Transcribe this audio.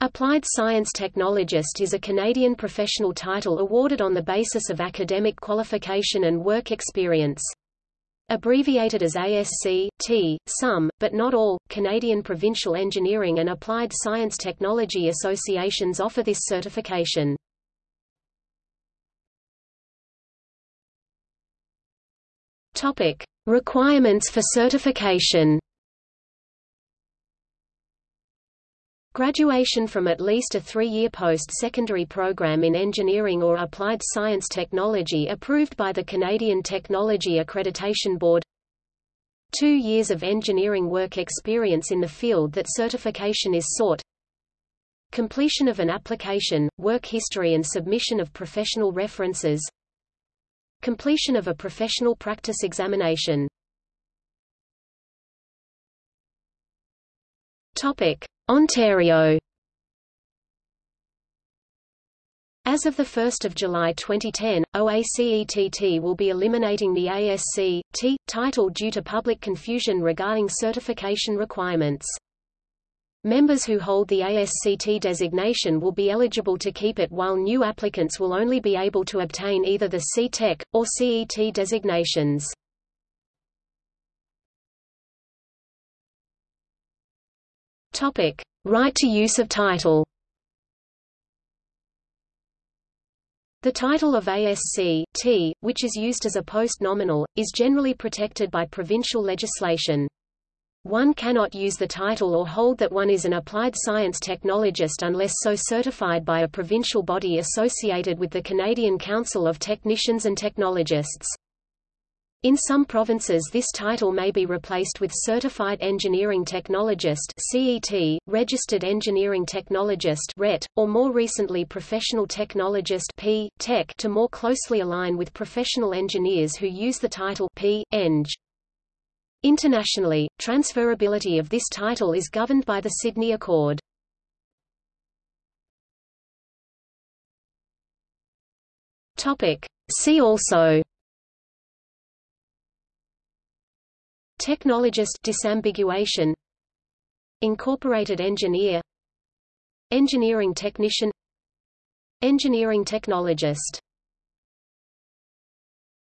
Applied Science Technologist is a Canadian professional title awarded on the basis of academic qualification and work experience. Abbreviated as ASC, T, some, but not all, Canadian Provincial Engineering and Applied Science Technology Associations offer this certification. Requirements for certification Graduation from at least a three-year post-secondary program in engineering or applied science technology approved by the Canadian Technology Accreditation Board. Two years of engineering work experience in the field that certification is sought. Completion of an application, work history and submission of professional references. Completion of a professional practice examination. Topic. Ontario As of 1 July 2010, OACETT will be eliminating the ASC, T, title due to public confusion regarding certification requirements. Members who hold the ASCT designation will be eligible to keep it while new applicants will only be able to obtain either the C-Tech, or CET designations. Topic: Right to use of title. The title of ASC T, which is used as a post-nominal, is generally protected by provincial legislation. One cannot use the title or hold that one is an applied science technologist unless so certified by a provincial body associated with the Canadian Council of Technicians and Technologists. In some provinces this title may be replaced with Certified Engineering Technologist CET, Registered Engineering Technologist RET, or more recently Professional Technologist P, Tech to more closely align with professional engineers who use the title P, Eng. Internationally, transferability of this title is governed by the Sydney Accord. See also Technologist disambiguation Incorporated engineer Engineering technician Engineering technologist